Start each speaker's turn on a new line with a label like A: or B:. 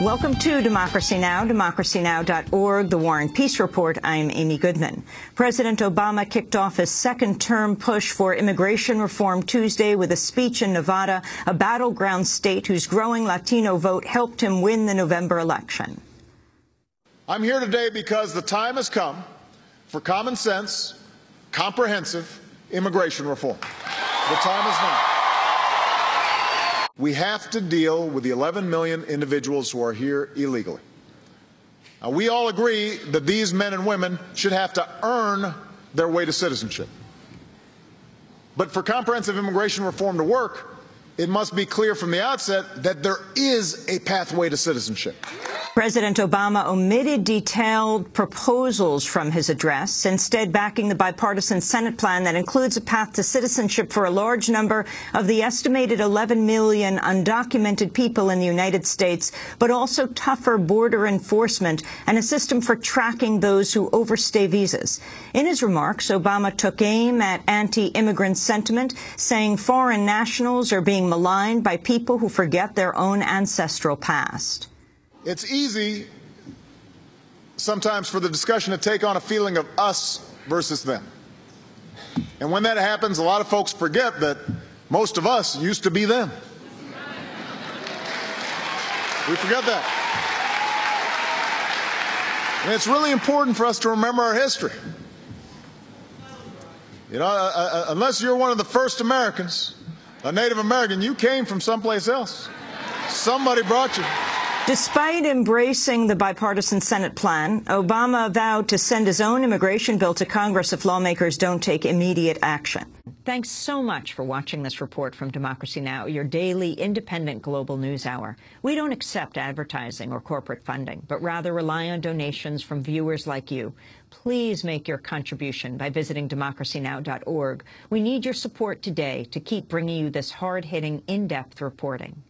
A: Welcome to Democracy Now!, democracynow.org, The War and Peace Report. I'm Amy Goodman. President Obama kicked off his second-term push for immigration reform Tuesday with a speech in Nevada, a battleground state whose growing Latino vote helped him win the November election.
B: I'm here today because the time has come for common sense, comprehensive immigration reform. The time is now. We have to deal with the 11 million individuals who are here illegally. Now, we all agree that these men and women should have to earn their way to citizenship. But for comprehensive immigration reform to work, it must be clear from the outset that there is a pathway to citizenship.
A: President Obama omitted detailed proposals from his address, instead backing the bipartisan Senate plan that includes a path to citizenship for a large number of the estimated 11 million undocumented people in the United States, but also tougher border enforcement and a system for tracking those who overstay visas. In his remarks, Obama took aim at anti-immigrant sentiment, saying foreign nationals are being maligned by people who forget their own ancestral past.
B: It's easy sometimes for the discussion to take on a feeling of us versus them. And when that happens, a lot of folks forget that most of us used to be them. We forget that. And it's really important for us to remember our history. You know, uh, uh, unless you're one of the first Americans, a Native American, you came from someplace else. Somebody brought you.
A: Despite embracing the bipartisan Senate plan, Obama vowed to send his own immigration bill to Congress if lawmakers don't take immediate action. Thanks so much for watching this report from Democracy Now!, your daily independent global news hour. We don't accept advertising or corporate funding, but rather rely on donations from viewers like you. Please make your contribution by visiting democracynow.org. We need your support today to keep bringing you this hard-hitting, in-depth reporting.